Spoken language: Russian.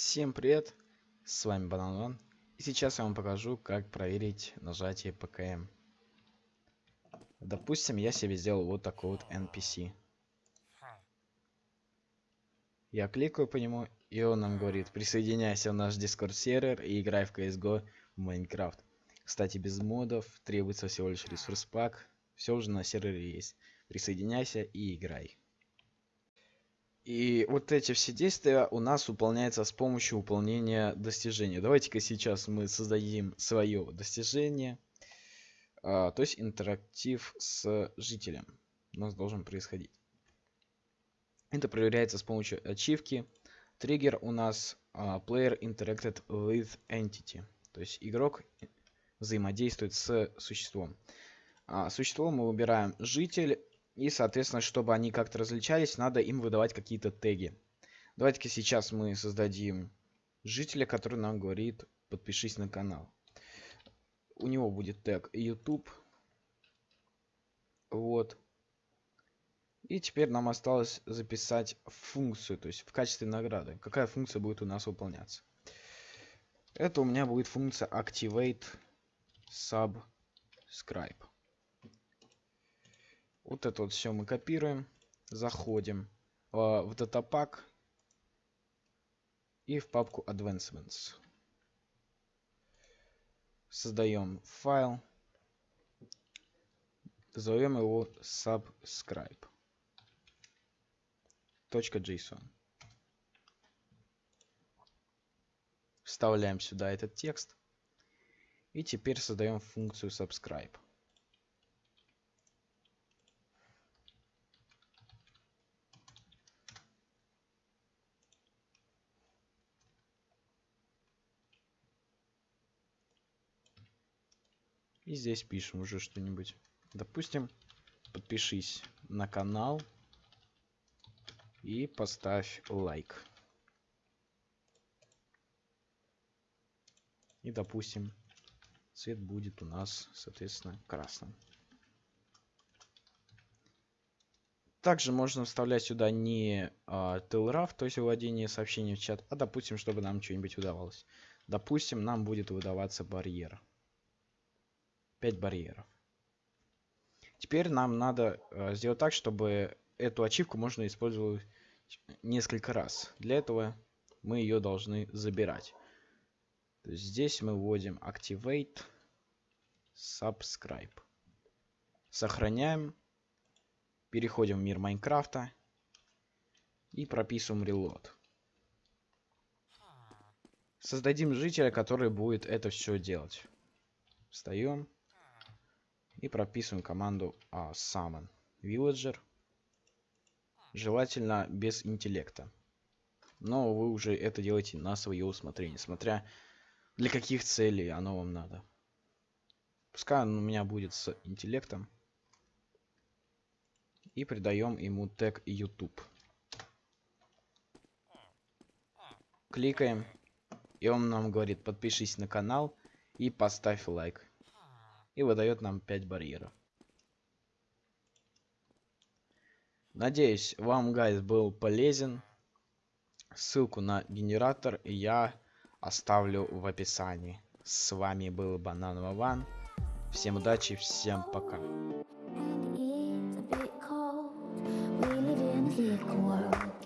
Всем привет, с вами Банан и сейчас я вам покажу, как проверить нажатие ПКМ. Допустим, я себе сделал вот такой вот NPC. Я кликаю по нему, и он нам говорит, присоединяйся в наш Discord сервер и играй в CSGO в Майнкрафт. Кстати, без модов, требуется всего лишь ресурс пак, все уже на сервере есть. Присоединяйся и играй. И вот эти все действия у нас выполняются с помощью выполнения достижения. Давайте-ка сейчас мы создадим свое достижение. А, то есть интерактив с жителем у нас должен происходить. Это проверяется с помощью ачивки. Триггер у нас а, Player Interacted with Entity. То есть игрок взаимодействует с существом. А, существо мы выбираем житель и, соответственно, чтобы они как-то различались, надо им выдавать какие-то теги. Давайте-ка сейчас мы создадим жителя, который нам говорит подпишись на канал. У него будет тег YouTube. Вот. И теперь нам осталось записать функцию, то есть в качестве награды. Какая функция будет у нас выполняться? Это у меня будет функция activate subscribe. Вот это вот все мы копируем. Заходим э, в датапак и в папку Advancements. Создаем файл. Назовем его subscribe. .json. Вставляем сюда этот текст. И теперь создаем функцию subscribe. И здесь пишем уже что-нибудь. Допустим, подпишись на канал и поставь лайк. И допустим, цвет будет у нас, соответственно, красным. Также можно вставлять сюда не а, телрав, то есть выводение сообщений в чат, а допустим, чтобы нам что-нибудь удавалось. Допустим, нам будет выдаваться барьер. 5 барьеров. Теперь нам надо э, сделать так, чтобы эту ачивку можно использовать несколько раз. Для этого мы ее должны забирать. То есть здесь мы вводим activate subscribe. Сохраняем. Переходим в мир Майнкрафта. И прописываем reload. Создадим жителя, который будет это все делать. Встаем и прописываем команду а, summon villager. Желательно без интеллекта. Но вы уже это делаете на свое усмотрение, смотря для каких целей оно вам надо. Пускай он у меня будет с интеллектом. И придаем ему тег YouTube. Кликаем. И он нам говорит, подпишись на канал и поставь лайк и выдает нам 5 барьеров. Надеюсь, вам гайд был полезен. Ссылку на генератор я оставлю в описании. С вами был Банан Вован. Всем удачи, всем пока. world.